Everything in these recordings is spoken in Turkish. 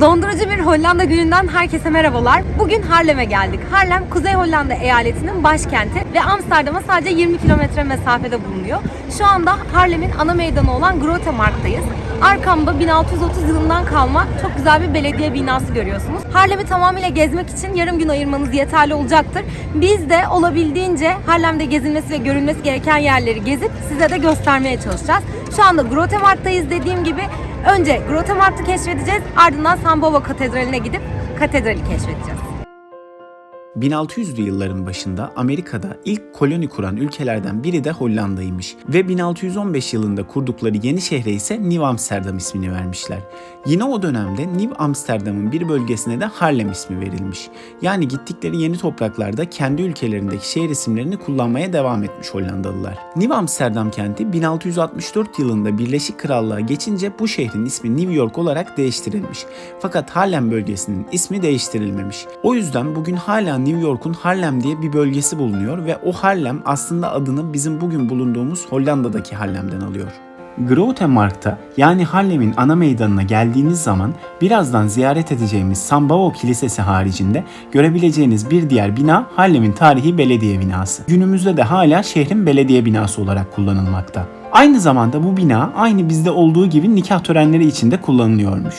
Dondurucu bir Hollanda gününden herkese merhabalar. Bugün Harlem'e geldik. Harlem, Kuzey Hollanda eyaletinin başkenti ve Amsterdam'a sadece 20 kilometre mesafede bulunuyor. Şu anda Harlem'in ana meydanı olan Grote Markt'tayız. Arkamda 1630 yılından kalma çok güzel bir belediye binası görüyorsunuz. Harlem'i tamamıyla gezmek için yarım gün ayırmanız yeterli olacaktır. Biz de olabildiğince Harlem'de gezilmesi ve görülmesi gereken yerleri gezip size de göstermeye çalışacağız. Şu anda Grote Markt'tayız dediğim gibi Önce Grote Markt'ı keşfedeceğiz, ardından San Bavo Katedrali'ne gidip katedrali keşfedeceğiz. 1600'lü yılların başında Amerika'da ilk koloni kuran ülkelerden biri de Hollanda'ymış ve 1615 yılında kurdukları yeni şehre ise Nieuw Amsterdam ismini vermişler. Yine o dönemde Nieuw Amsterdam'ın bir bölgesine de Harlem ismi verilmiş. Yani gittikleri yeni topraklarda kendi ülkelerindeki şehir isimlerini kullanmaya devam etmiş Hollandalılar. Nieuw Amsterdam kenti 1664 yılında Birleşik Krallığa geçince bu şehrin ismi New York olarak değiştirilmiş. Fakat Harlem bölgesinin ismi değiştirilmemiş. O yüzden bugün hala New York'un Harlem diye bir bölgesi bulunuyor ve o Harlem aslında adını bizim bugün bulunduğumuz Hollanda'daki Harlem'den alıyor. Grote Markt'a yani Harlem'in ana meydanına geldiğiniz zaman birazdan ziyaret edeceğimiz Sambao Kilisesi haricinde görebileceğiniz bir diğer bina Harlem'in tarihi belediye binası. Günümüzde de hala şehrin belediye binası olarak kullanılmakta. Aynı zamanda bu bina aynı bizde olduğu gibi nikah törenleri için de kullanılıyormuş.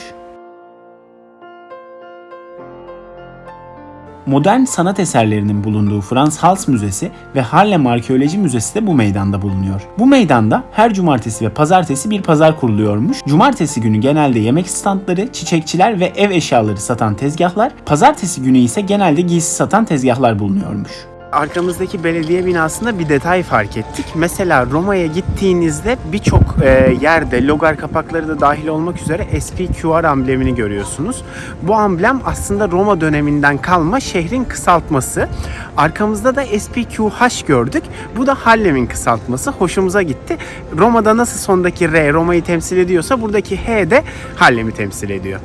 Modern sanat eserlerinin bulunduğu Frans Hals Müzesi ve Harlem Arkeoloji Müzesi de bu meydanda bulunuyor. Bu meydanda her cumartesi ve pazartesi bir pazar kuruluyormuş. Cumartesi günü genelde yemek standları, çiçekçiler ve ev eşyaları satan tezgahlar, pazartesi günü ise genelde giysi satan tezgahlar bulunuyormuş. Arkamızdaki belediye binasında bir detay fark ettik. Mesela Roma'ya gittiğinizde birçok e, yerde logar kapakları da dahil olmak üzere SPQR amblemini görüyorsunuz. Bu amblem aslında Roma döneminden kalma şehrin kısaltması. Arkamızda da SPQH gördük. Bu da Harlem'in kısaltması. Hoşumuza gitti. Roma'da nasıl sondaki R Roma'yı temsil ediyorsa buradaki H de Harlem'i temsil ediyor.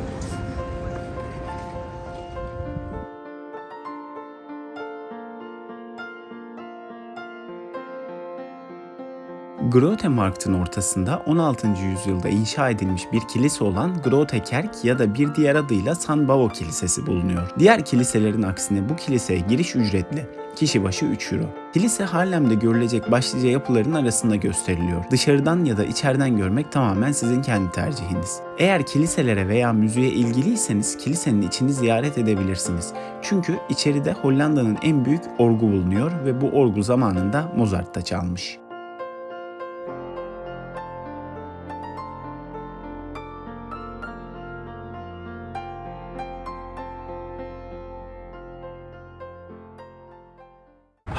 Grote Markt'ın ortasında 16. yüzyılda inşa edilmiş bir kilise olan Grote Kerk ya da bir diğer adıyla San Bavo Kilisesi bulunuyor. Diğer kiliselerin aksine bu kiliseye giriş ücretli. Kişi başı 3 euro. Kilise Harlem'de görülecek başlıca yapıların arasında gösteriliyor. Dışarıdan ya da içeriden görmek tamamen sizin kendi tercihiniz. Eğer kiliselere veya müziğe ilgiliyseniz kilisenin içini ziyaret edebilirsiniz. Çünkü içeride Hollanda'nın en büyük orgu bulunuyor ve bu orgu zamanında Mozart da çalmış.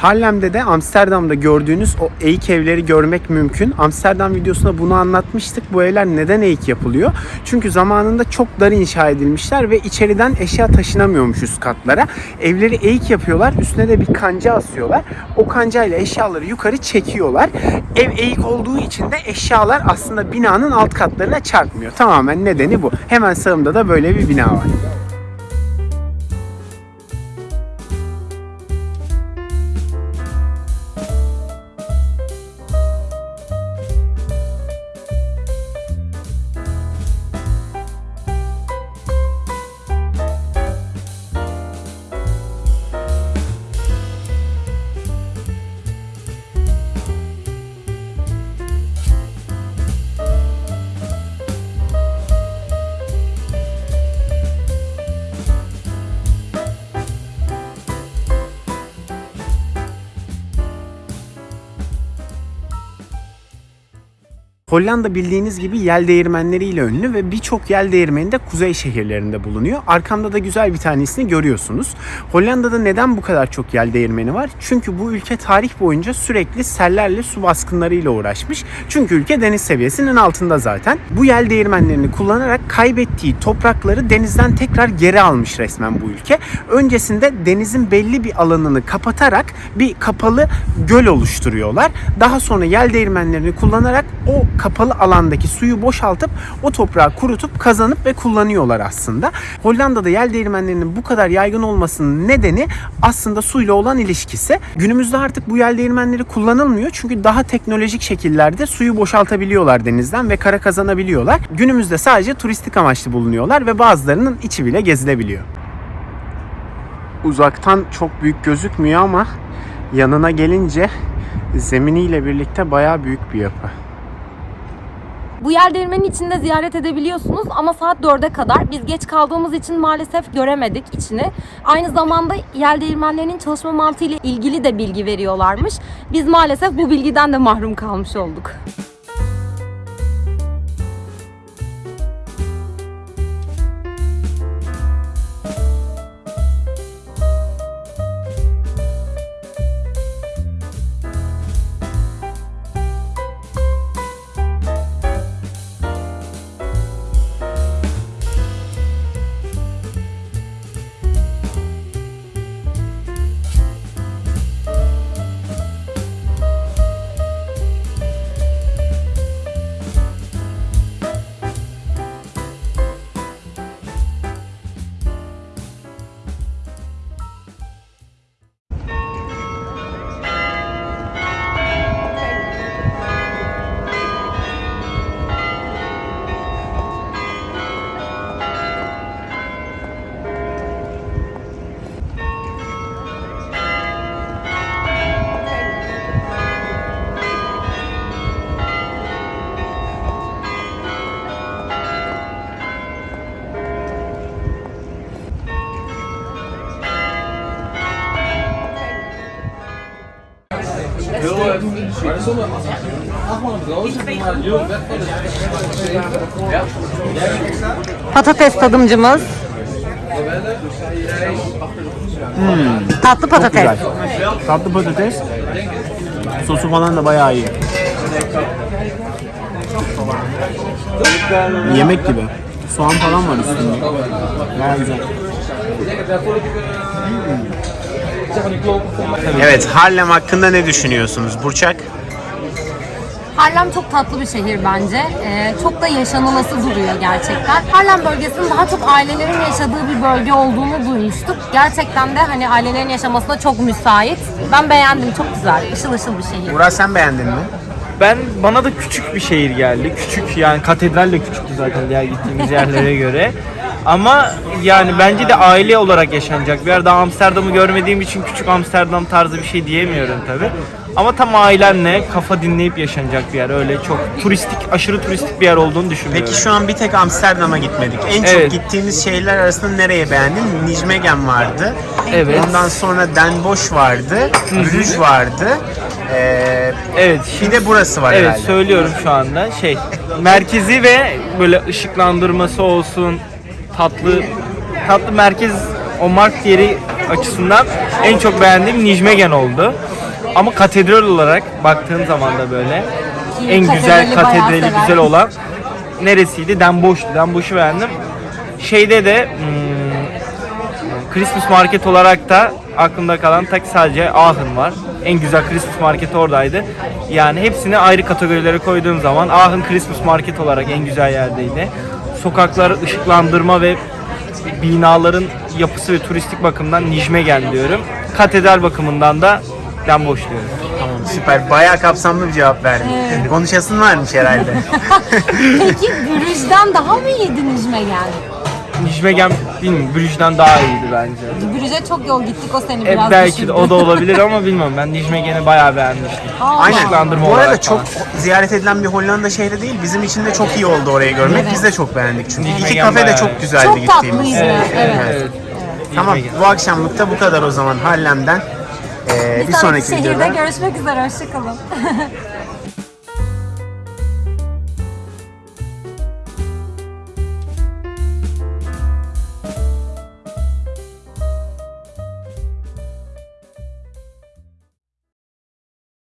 Harlem'de de Amsterdam'da gördüğünüz o eğik evleri görmek mümkün. Amsterdam videosunda bunu anlatmıştık. Bu evler neden eğik yapılıyor? Çünkü zamanında çok dar inşa edilmişler ve içeriden eşya taşınamıyormuş üst katlara. Evleri eğik yapıyorlar. Üstüne de bir kanca asıyorlar. O kancayla eşyaları yukarı çekiyorlar. Ev eğik olduğu için de eşyalar aslında binanın alt katlarına çarpmıyor. Tamamen nedeni bu. Hemen sağımda da böyle bir bina var. Hollanda bildiğiniz gibi yel değirmenleriyle ünlü ve birçok yel değirmeni de kuzey şehirlerinde bulunuyor. Arkamda da güzel bir tanesini görüyorsunuz. Hollanda'da neden bu kadar çok yel değirmeni var? Çünkü bu ülke tarih boyunca sürekli sellerle su baskınlarıyla uğraşmış. Çünkü ülke deniz seviyesinin altında zaten. Bu yel değirmenlerini kullanarak kaybettiği toprakları denizden tekrar geri almış resmen bu ülke. Öncesinde denizin belli bir alanını kapatarak bir kapalı göl oluşturuyorlar. Daha sonra yel değirmenlerini kullanarak o kapalı alandaki suyu boşaltıp o toprağı kurutup kazanıp ve kullanıyorlar aslında. Hollanda'da yel değirmenlerinin bu kadar yaygın olmasının nedeni aslında suyla olan ilişkisi. Günümüzde artık bu yel değirmenleri kullanılmıyor çünkü daha teknolojik şekillerde suyu boşaltabiliyorlar denizden ve kara kazanabiliyorlar. Günümüzde sadece turistik amaçlı bulunuyorlar ve bazılarının içi bile gezilebiliyor. Uzaktan çok büyük gözükmüyor ama yanına gelince zeminiyle birlikte bayağı büyük bir yapı. Bu yer değirmenin içinde ziyaret edebiliyorsunuz ama saat 4'e kadar biz geç kaldığımız için maalesef göremedik içini. Aynı zamanda yer değirmenlerinin çalışma mantığı ile ilgili de bilgi veriyorlarmış. Biz maalesef bu bilgiden de mahrum kalmış olduk. Patates tadımcımız. Tatlı patates. Güzel. Tatlı patates. Sosu falan da bayağı iyi. Yemek gibi. Soğan falan var üstünde. Bayağı güzel. Evet, Harlem hakkında ne düşünüyorsunuz Burçak? Harlem çok tatlı bir şehir bence. Ee, çok da yaşanılası duruyor gerçekten. Harlem bölgesinin daha çok ailelerin yaşadığı bir bölge olduğunu duymuştuk. Gerçekten de hani ailelerin yaşamasına çok müsait. Ben beğendim, çok güzel. Işıl ışıl bir şehir. Murat sen beğendin mi? Ben bana da küçük bir şehir geldi. Küçük yani katedral de küçüktü zaten diğer gittiğimiz yerlere göre. Ama yani bence de aile olarak yaşanacak bir yer. Daha Amsterdam'ı görmediğim için küçük Amsterdam tarzı bir şey diyemiyorum tabi. Ama tam ailenle kafa dinleyip yaşanacak bir yer. Öyle çok turistik, aşırı turistik bir yer olduğunu düşünmüyorum. Peki şu an bir tek Amsterdam'a gitmedik. En çok Evet. gittiğimiz şehirler arasında nereye beğendin? Nijmegen vardı. Evet. Ondan sonra Den Bosch vardı. Bruges vardı. Ee, Evet. bir de burası var Evet herhalde. söylüyorum şu anda. Şey merkezi ve böyle ışıklandırması olsun tatlı tatlı merkez o mark yeri açısından en çok beğendiğim Nijmegen oldu. Ama katedral olarak baktığın zaman da böyle en güzel katedrali güzel olan neresiydi? Den Bosch'tu. Den Bosch'u beğendim. Şeyde de hmm, Christmas Market olarak da aklımda kalan tek sadece Aachen var. En güzel Christmas Market oradaydı. Yani hepsini ayrı kategorilere koyduğum zaman Aachen Christmas Market olarak en güzel yerdeydi. Sokaklar ışıklandırma ve binaların yapısı ve turistik bakımdan Nijmegen diyorum. Katedral bakımından da Bosch diyorum. Tamam süper. Bayağı kapsamlı bir cevap verdin. Konuşasın varmış herhalde. Peki Brüj'den daha mı iyiydi Nijmegen? Nijmegen bilmiyorum Brüj'den daha iyiydi bence. Brüj'e çok yol gittik o seni E, biraz belki de o da olabilir ama bilmiyorum. Ben Nijmegen'i bayağı beğenmiştim. Aynen. Işıklandırma Bu arada olarak çok falan. ziyaret edilen bir Hollanda şehri değil. Bizim için de çok iyi oldu orayı görmek. Evet. Biz de çok beğendik çünkü. İki Nijmegen kafe de bayağı- çok güzeldi Çok gittiğimiz. tatlıydı. Evet. Evet. Tamam Nijmegen. bu akşamlık da bu kadar o zaman Harlem'den. Ee, bir, Bir sonraki şehirde videoda görüşmek üzere. Hoşçakalın.